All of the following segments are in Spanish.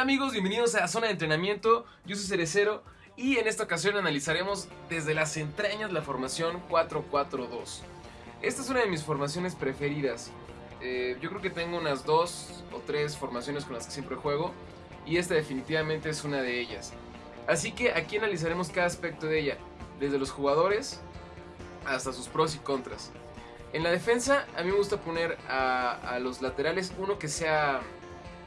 Hola amigos, bienvenidos a Zona de Entrenamiento, yo soy Cerecero y en esta ocasión analizaremos desde las entrañas la formación 4-4-2. Esta es una de mis formaciones preferidas, eh, yo creo que tengo unas dos o tres formaciones con las que siempre juego y esta definitivamente es una de ellas. Así que aquí analizaremos cada aspecto de ella, desde los jugadores hasta sus pros y contras. En la defensa a mí me gusta poner a, a los laterales uno que sea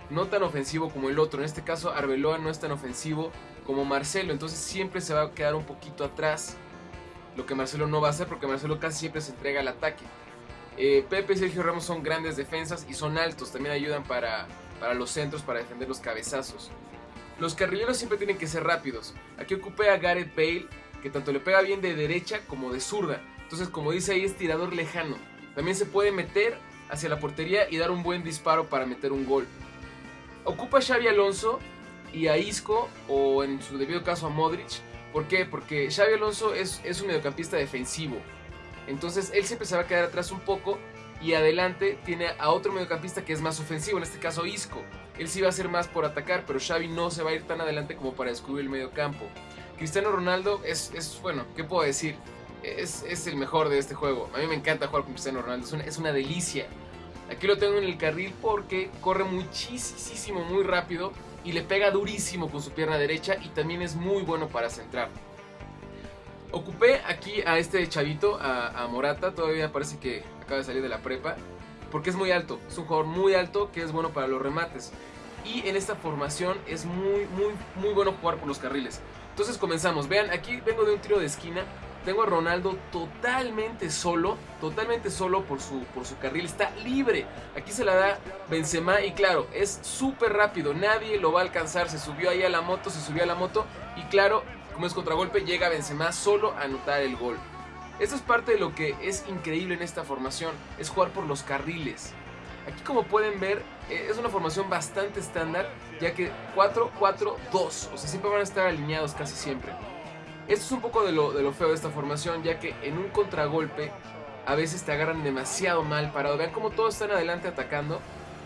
no tan ofensivo como el otro. En este caso Arbeloa no es tan ofensivo como Marcelo, entonces siempre se va a quedar un poquito atrás. Lo que Marcelo no va a hacer porque Marcelo casi siempre se entrega al ataque. Eh, Pepe y Sergio Ramos son grandes defensas y son altos, también ayudan para, para los centros, para defender los cabezazos. Los carrileros siempre tienen que ser rápidos. Aquí ocupé a Gareth Bale, que tanto le pega bien de derecha como de zurda. Entonces, como dice ahí, es tirador lejano. También se puede meter hacia la portería y dar un buen disparo para meter un gol. Ocupa a Xavi Alonso y a Isco, o en su debido caso a Modric. ¿Por qué? Porque Xavi Alonso es, es un mediocampista defensivo. Entonces él siempre se va a quedar atrás un poco y adelante tiene a otro mediocampista que es más ofensivo, en este caso Isco. Él sí va a ser más por atacar, pero Xavi no se va a ir tan adelante como para descubrir el mediocampo. Cristiano Ronaldo es, es bueno, ¿qué puedo decir? Es, es, el mejor de este juego. A mí me encanta jugar con Cristiano Ronaldo, es es una delicia. Aquí lo tengo en el carril porque corre muchísimo, muy rápido y le pega durísimo con su pierna derecha y también es muy bueno para centrar. Ocupé aquí a este chavito, a, Morata, todavía parece que acaba de salir de la prepa, porque es muy alto, es un jugador muy alto que es bueno para los remates. Y en esta formación es muy, muy, muy bueno jugar por los carriles. Entonces comenzamos, vean, aquí vengo de un tiro de esquina, tengo a Ronaldo totalmente solo, totalmente solo por su, por su carril, está libre. Aquí se la da Benzema y claro, es súper rápido, nadie lo va a alcanzar, se subió ahí a la moto, se subió a la moto y claro, como es contragolpe, llega Benzema solo a anotar el gol. Esto es parte de lo que es increíble en esta formación, es jugar por los carriles. Aquí como pueden ver, eh, es una formación bastante estándar, ya que 4-4-2, o sea, siempre van a estar alineados casi siempre. Esto es un poco de lo, de lo feo de esta formación, ya que en un contragolpe a veces te agarran demasiado mal parado. Vean cómo todos están adelante atacando,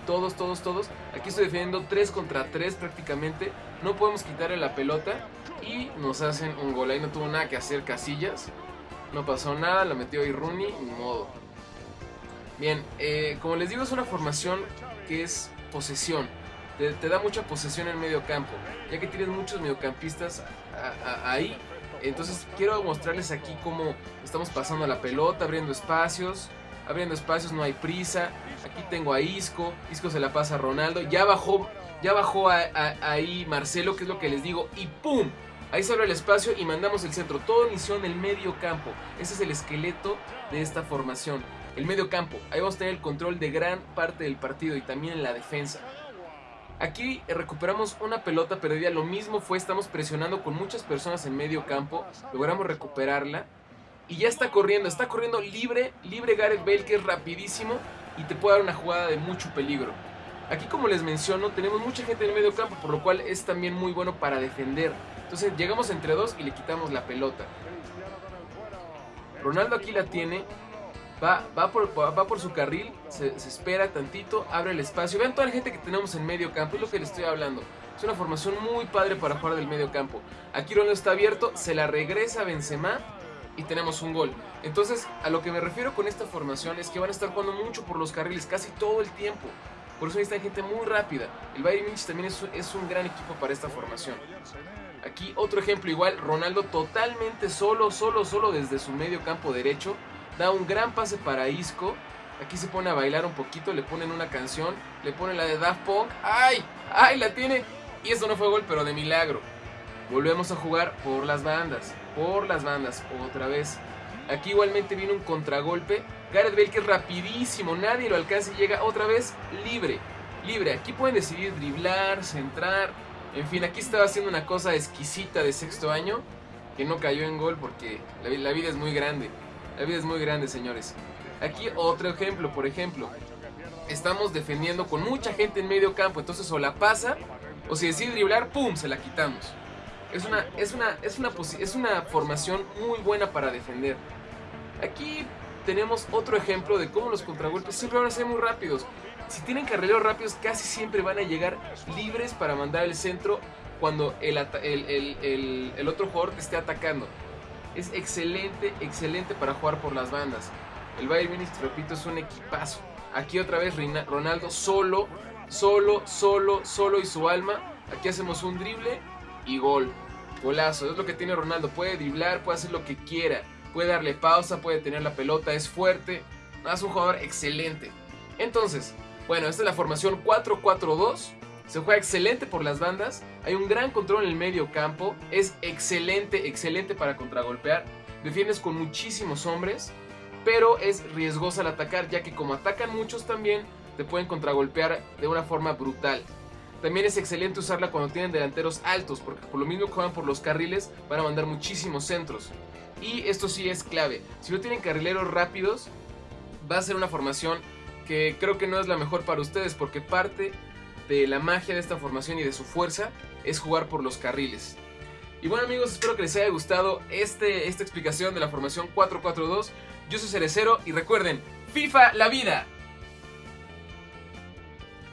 todos, todos, todos. Aquí estoy defendiendo 3 contra 3 prácticamente. No podemos quitarle la pelota y nos hacen un gol. Ahí no tuvo nada que hacer Casillas. No pasó nada, la metió ahí Rooney, ni modo. Bien, eh, como les digo, es una formación que es posesión. Te, da mucha posesión en medio campo, ya que tienes muchos mediocampistas ahí. Entonces quiero mostrarles aquí cómo estamos pasando la pelota, abriendo espacios. Abriendo espacios, no hay prisa. Aquí tengo a Isco. Isco se la pasa a Ronaldo. Ya bajó, ya bajó a, ahí Marcelo, que es lo que les digo. Y ¡pum! Ahí se abre el espacio y mandamos el centro. Todo inició en el medio campo. Ese es el esqueleto de esta formación. El medio campo. Ahí vamos a tener el control de gran parte del partido y también la defensa. Aquí recuperamos una pelota perdida. Lo mismo fue, estamos presionando con muchas personas en medio campo. Logramos recuperarla. Y ya está corriendo. Está corriendo libre. Libre Gareth Bale que es rapidísimo. Y te puede dar una jugada de mucho peligro. Aquí como les menciono, tenemos mucha gente en medio campo. Por lo cual es también muy bueno para defender. Entonces llegamos entre dos y le quitamos la pelota. Ronaldo aquí la tiene. Va, va, por, va por su carril, se, espera tantito, abre el espacio. Vean toda la gente que tenemos en medio campo, es lo que les estoy hablando. Es una formación muy padre para jugar del medio campo. Aquí Ronaldo está abierto, se la regresa a Benzema y tenemos un gol. Entonces, a lo que me refiero con esta formación es que van a estar jugando mucho por los carriles, casi todo el tiempo. Por eso necesitan gente muy rápida. El Bayern Munich también es, es un gran equipo para esta formación. Aquí otro ejemplo igual, Ronaldo totalmente solo, solo, solo desde su medio campo derecho. Da un gran pase para Isco. Aquí se pone a bailar un poquito, le ponen una canción, le ponen la de Daft Punk. ¡Ay! ¡Ay! La tiene. Y esto no fue gol, pero de milagro. Volvemos a jugar por las bandas, por las bandas, otra vez. Aquí igualmente viene un contragolpe. Gareth Bale que es rapidísimo, nadie lo alcanza y llega otra vez libre. Libre, aquí pueden decidir driblar, centrar. En fin, aquí estaba haciendo una cosa exquisita de sexto año que no cayó en gol porque la vida es muy grande. La vida es muy grande, señores. Aquí otro ejemplo, por ejemplo. Estamos defendiendo con mucha gente en medio campo, entonces o la pasa o si decide driblar, ¡pum! se la quitamos. Es una, es una, es una, es una formación muy buena para defender. Aquí tenemos otro ejemplo de cómo los contragolpes siempre van a ser muy rápidos. Si tienen carrileros rápidos, casi siempre van a llegar libres para mandar el centro cuando el, el, otro jugador te esté atacando. Es excelente, excelente para jugar por las bandas. El Bayern Munich, repito, es un equipazo. Aquí otra vez Ronaldo solo, solo, solo, solo y su alma. Aquí hacemos un drible y gol. Golazo, es lo que tiene Ronaldo. Puede driblar, puede hacer lo que quiera. Puede darle pausa, puede tener la pelota, es fuerte. Es un jugador excelente. Entonces, bueno, esta es la formación 4-4-2. Se juega excelente por las bandas. Hay un gran control en el medio campo. Es excelente, excelente para contragolpear. Defiendes con muchísimos hombres. Pero es riesgosa al atacar, ya que como atacan muchos también, te pueden contragolpear de una forma brutal. También es excelente usarla cuando tienen delanteros altos, porque por lo mismo que juegan por los carriles, van a mandar muchísimos centros. Y esto sí es clave. Si no tienen carrileros rápidos, va a ser una formación que creo que no es la mejor para ustedes, porque parte de la magia de esta formación y de su fuerza es jugar por los carriles. Y bueno amigos, espero que les haya gustado este, esta explicación de la formación 4-4-2. Yo soy Cerecero y recuerden, FIFA la vida.